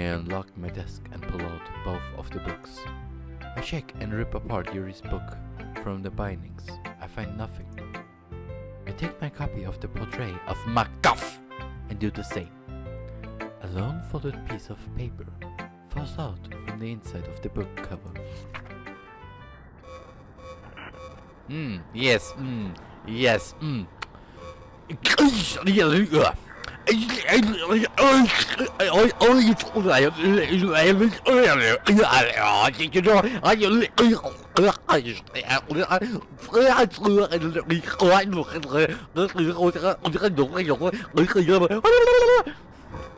unlock my desk and pull out both of the books. I check and rip apart Yuri's book from the bindings. I find nothing. I take my copy of the portrait of Markov and do the same. A lone folded piece of paper falls out from the inside of the book cover. Hmm, yes, hmm, yes,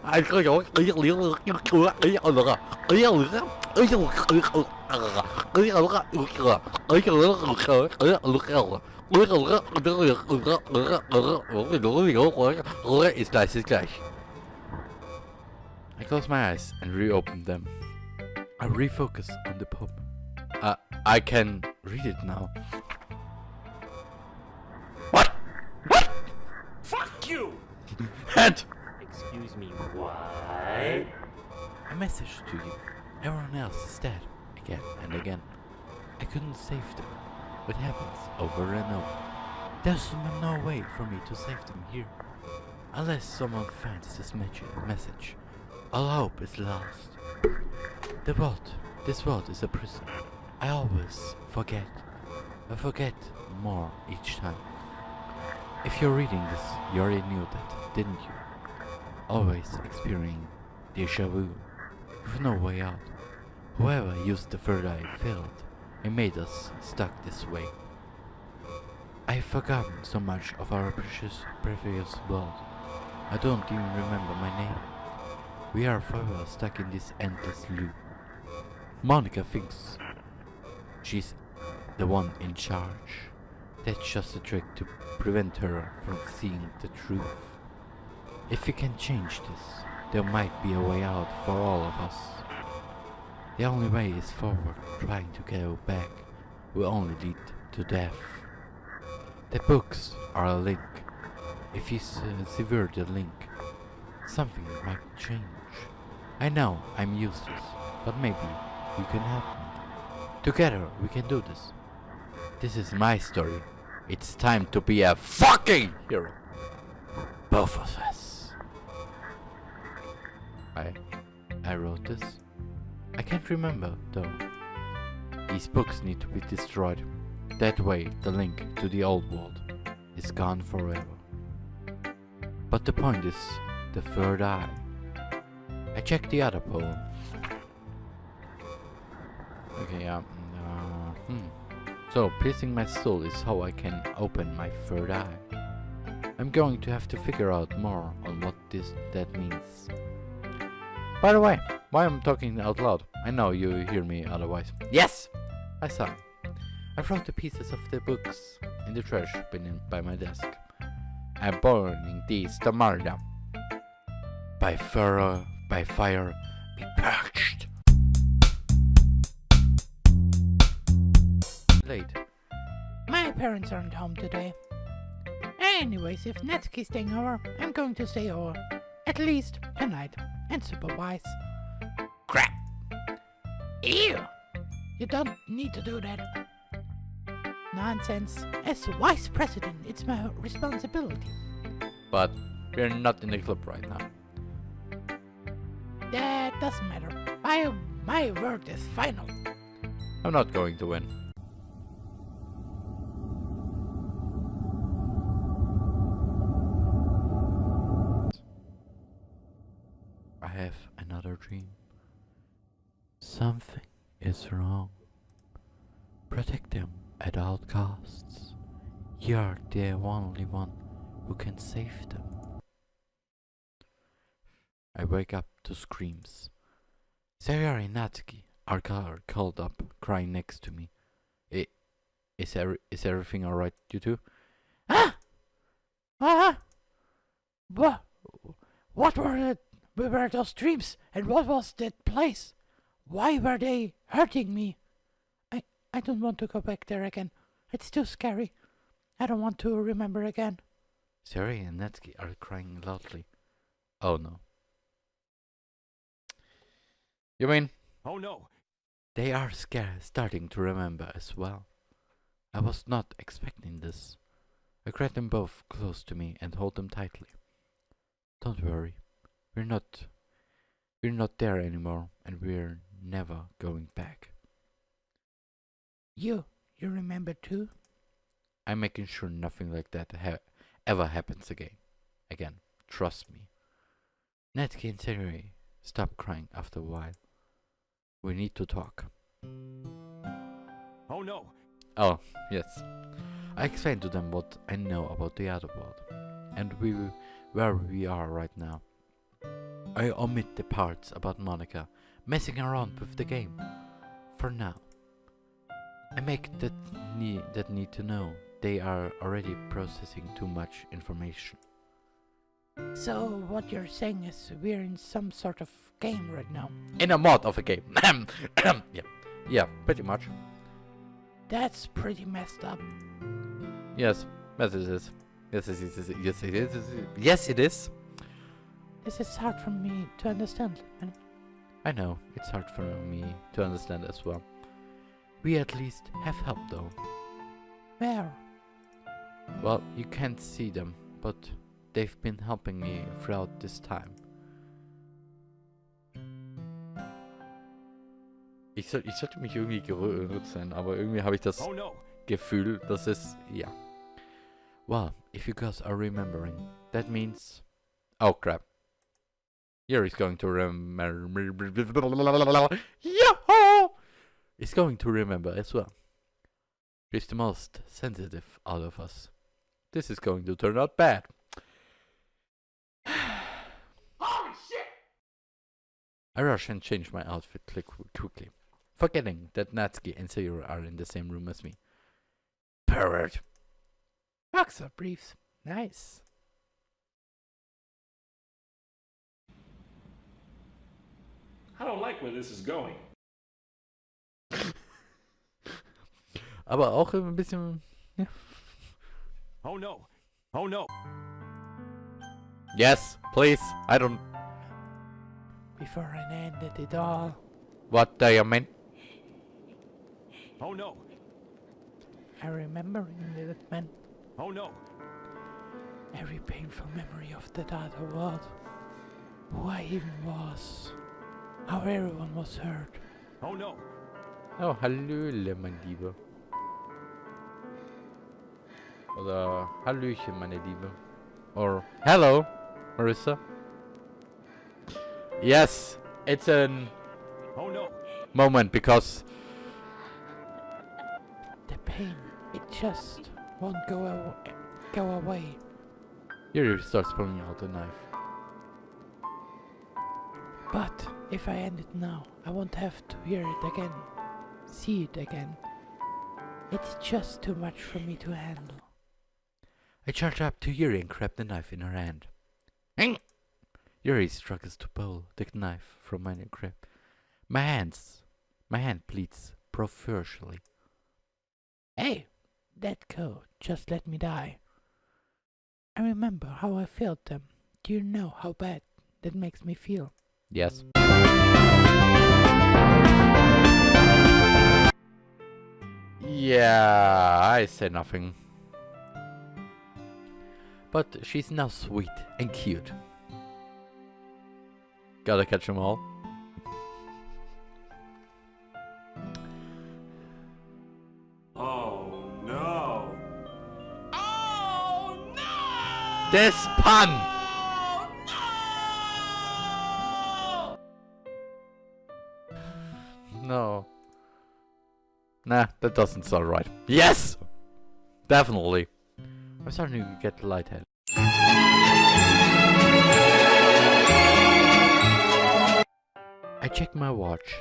ai có giỏi ấy liệu liệu chưa chưa ấy ở được à ấy ở được á ấy ở được ấy ở được á ấy ở được á ấy ở được á ấy ở được á It's nice, it's nice. I close my eyes and reopen them. I refocus on the poem. Uh, I can read it now. What? What? Fuck you! And Excuse me, what? a message to you. Everyone else is dead. Again and again. I couldn't save them. What happens over and over? There's no way for me to save them here. Unless someone finds this message- message. All hope is lost. The world, this world is a prison. I always forget. I forget more each time. If you're reading this, you already knew that, didn't you? Always experiencing deja vu, with no way out. Whoever used the third eye failed and made us stuck this way. I've forgotten so much of our precious, previous world. I don't even remember my name. We are forever stuck in this endless loop. Monika thinks she's the one in charge. That's just a trick to prevent her from seeing the truth. If we can change this, there might be a way out for all of us. The only way is forward, trying to go back will only lead to death. The books are a link. If you uh, sever the link, something might change. I know I'm useless, but maybe you can help me. Together we can do this. This is my story. It's time to be a fucking hero. Both of us. I I wrote this. I can't remember though. These books need to be destroyed. That way the link to the old world is gone forever. But the point is the third eye. I checked the other poem. Okay, yeah. mm, Uh, hmm. So, piercing my soul is how I can open my third eye. I'm going to have to figure out more on what this that means. By the way, why I'm talking out loud? I know you hear me otherwise. Yes! I saw. I wrote the pieces of the books in the trash bin by my desk. I'm burning these tomorrow. By fire, by fire, be purged. Late. My parents aren't home today. Anyways, if Natsuki's staying over, I'm going to stay over. At least tonight. And supervise. Ew! You don't need to do that. Nonsense. As vice president, it's my responsibility. But we're not in the club right now. That doesn't matter. My, my word is final. I'm not going to win. I have another dream. Something is wrong. Protect them at all costs. You're the only one who can save them. I wake up to screams. Sayori and Natsuki are called up, crying next to me. I, is, every, is everything alright, you two? Ah! Ah! What? What were the, were those dreams? And what was that place? Why were they hurting me? I, I don't want to go back there again. It's too scary. I don't want to remember again. Sayori and Natsuki are crying loudly. Oh no. You mean Oh no. they are scared, starting to remember as well? I was not expecting this. I grab them both close to me and hold them tightly. Don't worry, we're not, we're not there anymore, and we're never going back. You, you remember too? I'm making sure nothing like that ha- ever happens again. Again, trust me. Natsuki and Terry stop crying after a while. We need to talk. Oh no. Oh, yes. I explained to them what I know about the other world, and we where we are right now. I omit the parts about Monika messing around with the game. For now. I make that need that need to know they are already processing too much information. So what you're saying is we're in some sort of game right now. In a mod of a game. yeah. Yeah, pretty much. That's pretty messed up. Yes. Yes it is. Yes it is. Yes it is. Yes it is. This is hard for me to understand. And I know, it's hard for me to understand as well. We at least have help though. where? Well, you can't see them, but they've been helping me throughout this time. Ich, soll, ich sollte mich irgendwie gerützeln, aber irgendwie habe ich das Oh no. Gefühl, dass es, ja. Well, if you guys are remembering, that means... Oh crap. Yuri's going to remember... Yahoo! Is going to remember as well. She's the most sensitive out of us. This is going to turn out bad. Holy shit! I rush and change my outfit quickly, forgetting that Natsuki and Sayori are in the same room as me. Pervert! Boxer briefs. Nice. I don't like where this is going. Aber auch ein bisschen. Oh no. Oh no. Yes, please. I don't. Before I ended it all, What do you mean? Oh no. I remember in that man Oh no. every painful memory of that other world. Who I even was. How everyone was hurt. Oh no. Oh, Hallöle, mein Liebe. Oder Hallöchen, meine Liebe. Or Hello, Marissa. Yes, it's a Oh no. moment because The pain, it just won't go, aw- go away. Yuri starts pulling out the knife. But if I end it now, I won't have to hear it again, see it again. It's just too much for me to handle. I charge up to Yuri and grab the knife in her hand. Yuri struggles to pull the knife from my grip. My hands, my hand bleeds profusely. Hey, let go. Just let me die. I remember how I felt them. Do you know how bad that makes me feel? Yes. Yeah, I say nothing. But she's now sweet and cute. Gotta catch 'em all. Oh no. This pun! Nah, that doesn't sound right. Yes! Definitely. I'm starting to get lightheaded. I check my watch.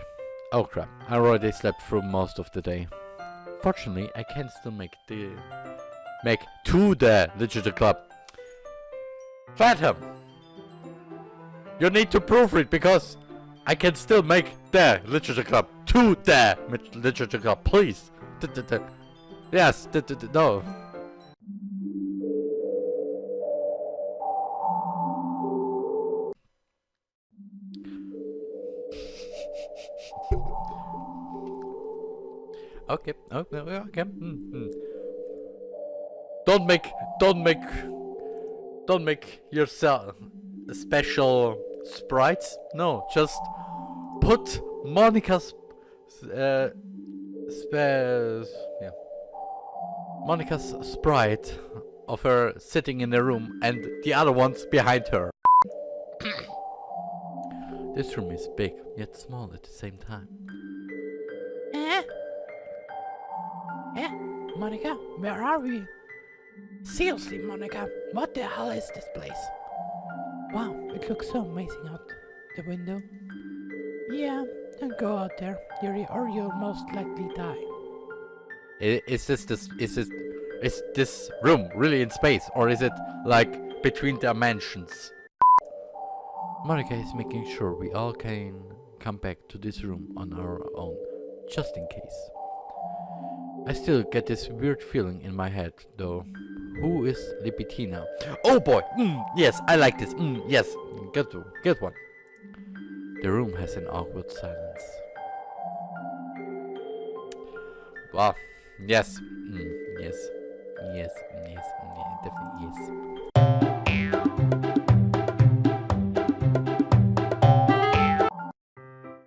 Oh crap, I already slept through most of the day. Fortunately, I can still make the... Make to the Literature Club. Phantom! You need to proofread it because I can still make the Literature Club to the literature club, please. D -d -d yes, no. okay, okay, okay. Mm -hmm. Don't make, don't make, don't make yourself special sprites. No, just put Monika's uh, spe- yeah. Monika's sprite of her sitting in the room and the other ones behind her. this room is big, yet small at the same time. Eh? Eh? Monika, where are we? Seriously, Monika, what the hell is this place? Wow, it looks so amazing out the window. Yeah, don't go out there, Yuri, or you'll most likely die. Is this this is this is this room really in space or is it like between dimensions? Monika is making sure we all can come back to this room on our own, just in case. I still get this weird feeling in my head, though. Who is Lipitina? Oh boy! Mm, yes, I like this. Mm, yes, good, good one. The room has an awkward silence. Wow. Yes. Mm, yes. Yes. Yes. Yeah, definitely yes.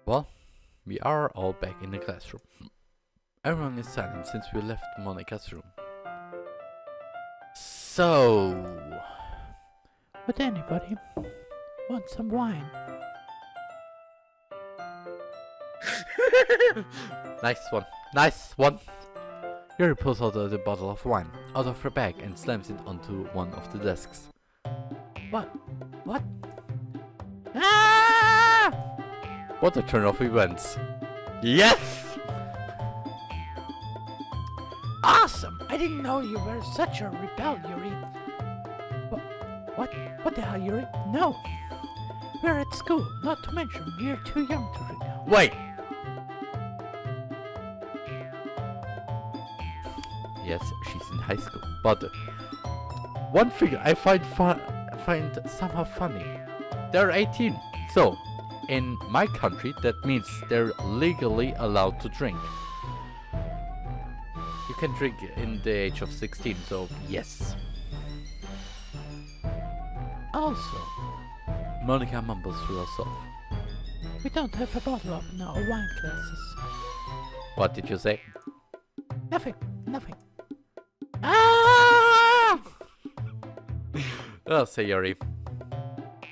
Well, we are all back in the classroom. Everyone is silent since we left Monika's room. So, Would anybody want some wine? nice one. Nice one. Yuri pulls out the bottle of wine out of her bag and slams it onto one of the desks. What? What? Ah! What a turn of events. Yes! Awesome! I didn't know you were such a rebel, Yuri. What? What? The hell, Yuri? No! We're at school, not to mention we're too young to. Wait! Yes, she's in high school, but one thing I find fun, find somehow funny. They're 18, so in my country that means they're legally allowed to drink. You can drink in the age of 16, so yes. Also, Monika mumbles to herself. we don't have a bottle of wine glasses. What did you say? Nothing, Oh, Sayori.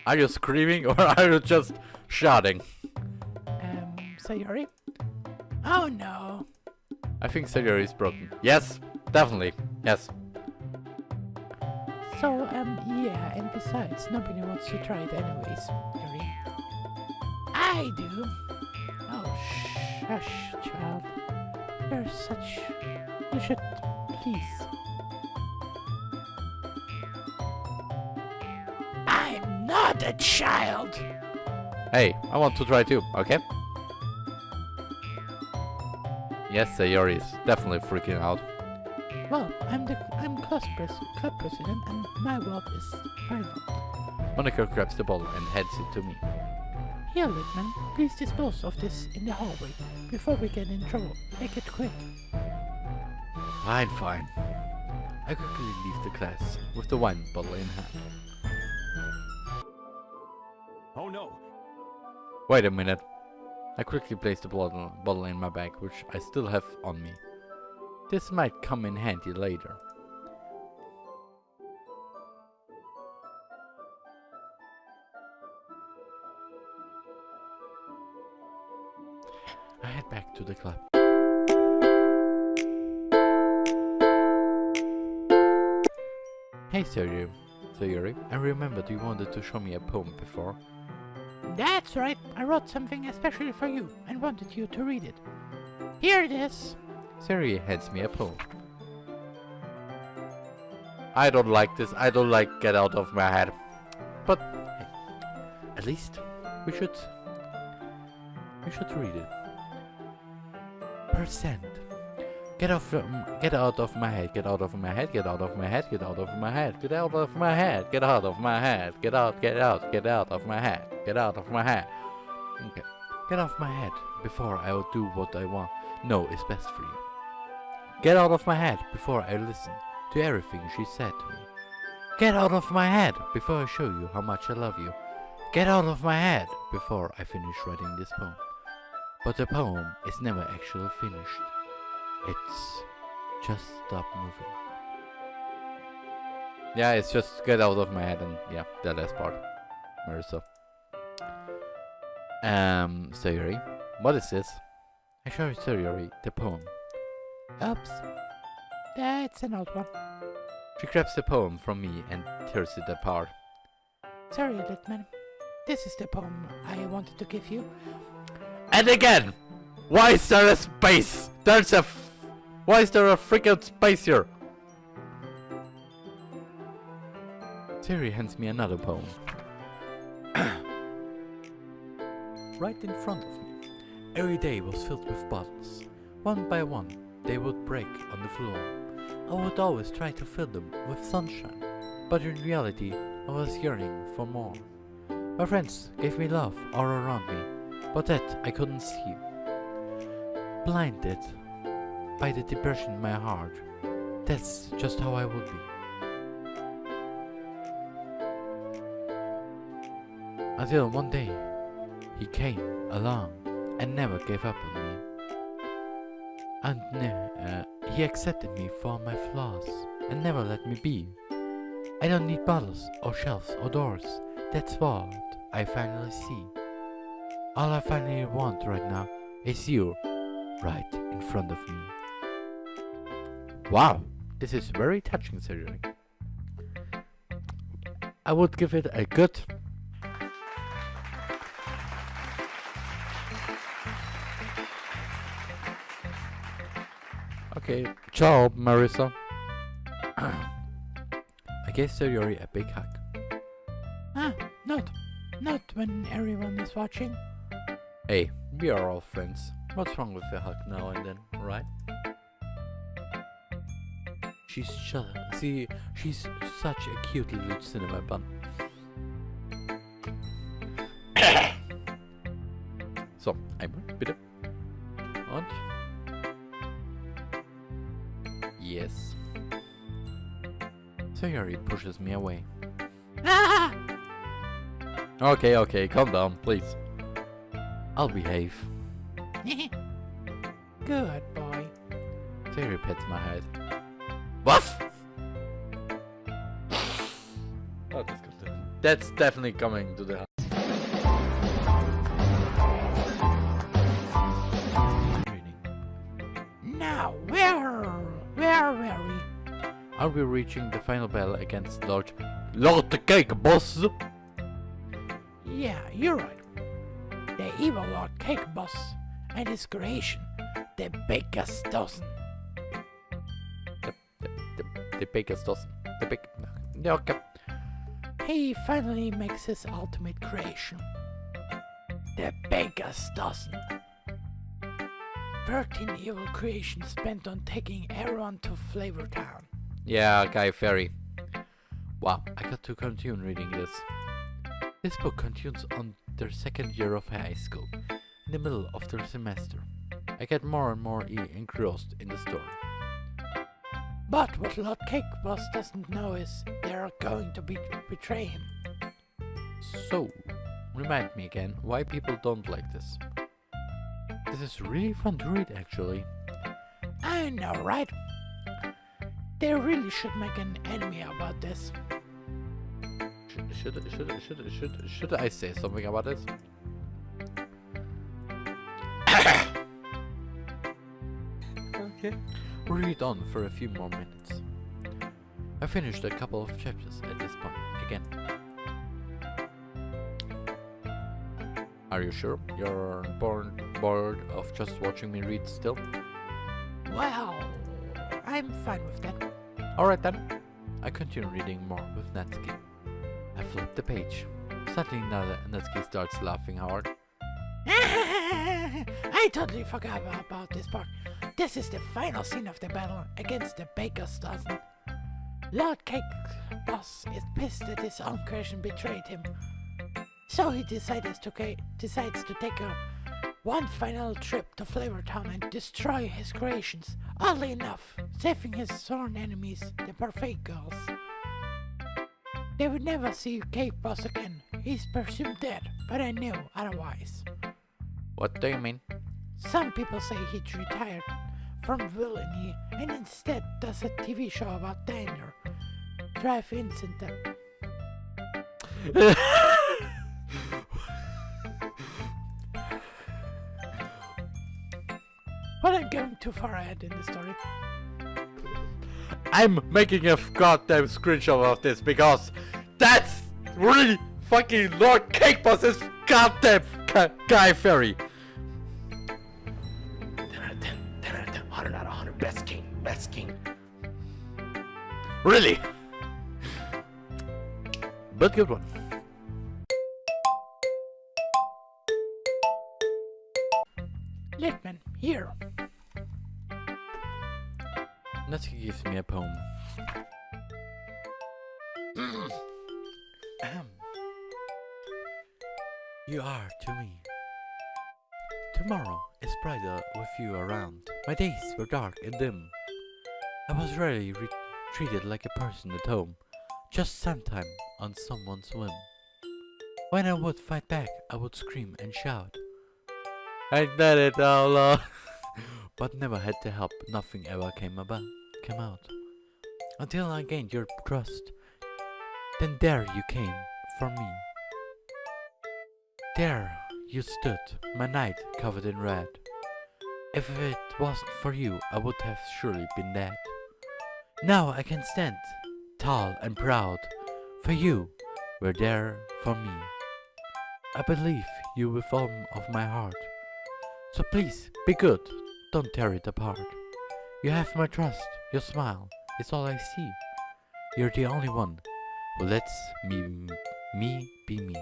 Are you screaming or are you just shouting? Um, Sayori? Oh no. I think Sayori is broken. Yes, definitely. Yes. So, um, yeah, and besides, nobody wants to try it anyways, Yuri. I do. Oh, shush, child. You're such... You should... Please. I'm a child! Hey, I want to try too, okay? Yes, Sayori is definitely freaking out. Well, I'm the I'm class pres club president, and my vote is final. Monika grabs the bottle and hands it to me. Here, Littman, please dispose of this in the hallway before we get in trouble. Make it quick. Fine, fine. I quickly leave the class with the wine bottle in hand. Wait a minute. I quickly place the bottle, bottle in my bag, which I still have on me. This might come in handy later. I head back to the club. Hey Sayori, Sayori, I remembered you wanted to show me a poem before. That's right. I wrote something especially for you and wanted you to read it. Here it is. Sayori hands me a poem. I don't like this. I don't like get out of my head. But hey, at least we should we should read it. Percent. Get off um, get out of my head, get out of my head, get out of my head, get out of my head, get out of my head, get out of my head, get out, get out, get out of my head, get out of my head. Okay. Get off my head before I will do what I want. No, it's best for you. Get out of my head before I listen to everything she said to me. Get out of my head before I show you how much I love you. Get out of my head before I finish writing this poem. But the poem is never actually finished. It's just stop moving. Yeah, it's just get out of my head and yeah, the last part. Marissa. Um, Sayori, what is this? I show Sayori the poem. Oops. That's an old one. She grabs the poem from me and tears it apart. Sorry, Litman. This is the poem I wanted to give you. And again! Why is there a space? There's a Why is there a freaking space here? Terry hands me another poem. right in front of me. Every day was filled with bottles. One by one, they would break on the floor. I would always try to fill them with sunshine, but in reality, I was yearning for more. My friends gave me love all around me, but that I couldn't see. Blinded by the depression in my heart, that's just how I would be. Until one day, he came along and never gave up on me. And uh, he accepted me for my flaws and never let me be. I don't need bottles or shelves or doors. That's what I finally see. All I finally want right now is you right in front of me. Wow, this is very touching, Seriously. I would give it a good Okay, ciao, Marissa. I gave Sayori a big hug. Ah, not. Not when everyone is watching. Hey, we are all friends. What's wrong with a hug now and then, right? She's see, she's such a cute little cinema bun. so, einmal, bitte. Und? Yes. Sayori pushes me away. Ah! Okay, okay, calm down, please. I'll behave. Good boy. Sayori pets my head. Woof! oh, that's, good. that's definitely coming to the house. Now, where, where were we? Are we reaching the final battle against Lord Lord the Cake Boss? Yeah, you're right. The evil Lord Cake Boss and his creation, the Baker's Dozen. The, biggest dozen. The big. Okay. He finally makes his ultimate creation. The Baker's Dozen. 13 evil creations spent on taking everyone to Flavor Town. Yeah, Guy Fieri. Wow, I got to continue reading this. This book continues on their second year of high school, in the middle of their semester. I get more and more engrossed in the story. But what Lord Cake Boss doesn't know is they're going to be betray him. So, remind me again why people don't like this. This is really fun to read actually. I know, right? They really should make an anime about this. Should, should, should, should, should, should I say something about this? okay. Read on for a few more minutes. I finished a couple of chapters at this point, again. Are you sure you're bored, bored of just watching me read still? Well, I'm fine with that. Alright then. I continue reading more with Natsuki. I flip the page. Suddenly Na- Natsuki starts laughing hard. I totally forgot about this part. This is the final scene of the battle against the Baker's Dozen. Lord Cake Boss is pissed that his own creation betrayed him. So he decides to, decides to take a one final trip to Flavor Town and destroy his creations, Oddly enough, saving his sworn enemies, the perfect girls. They would never see Cake Boss again. He's presumed dead, but I knew otherwise. What do you mean? Some people say he's retired from villainy and instead does a TV show about danger, drive Vincent. But I'm going too far ahead in the story. I'm making a goddamn screenshot of this because that's really fucking Lord Cake Boss's goddamn Guy Fieri. Really? But good one. Littman, here. Natsuki gives me a poem. Mm. Ahem. you are to me. Tomorrow is brighter with you around. My days were dark and dim. I was rarely re- treated like a person at home, just sometime on someone's whim. When I would fight back, I would scream and shout. I did it all along. but never had to help. Nothing ever came about, came out. Until I gained your trust. Then there you came for me. There you stood, my knight covered in red. If it wasn't for you, I would have surely been dead. Now I can stand, tall and proud, for you were there for me. I believe you with all of my heart. So please, be good, don't tear it apart. You have my trust, your smile is all I see. You're the only one who lets me, me be me.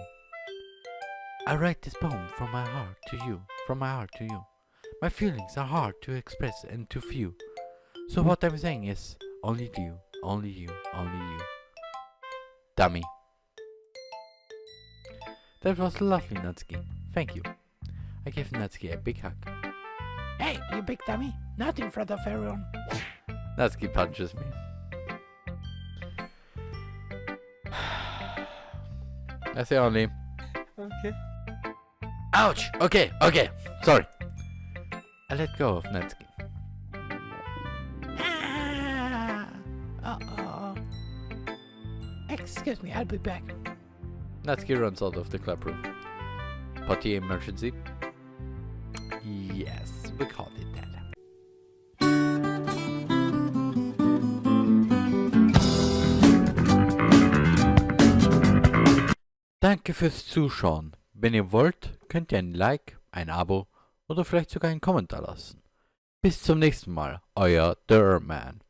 I write this poem from my heart to you, from my heart to you. My feelings are hard to express and to feel. So what I'm saying is, only you, only you, only you. Dummy. That was lovely, Natsuki. Thank you. I gave Natsuki a big hug. Hey, you big dummy. Not in front of everyone. Natsuki punches me. That's the only. Okay. Ouch! Okay, okay. Sorry. I let go of Natsuki. Excuse me, I'll be back. Natsuki runs out of the club room. Potty emergency? Yes, we called it that. Danke fürs Zuschauen. Wenn ihr wollt, könnt ihr ein Like, ein Abo oder vielleicht sogar einen Kommentar lassen. Bis zum nächsten Mal, euer Derman.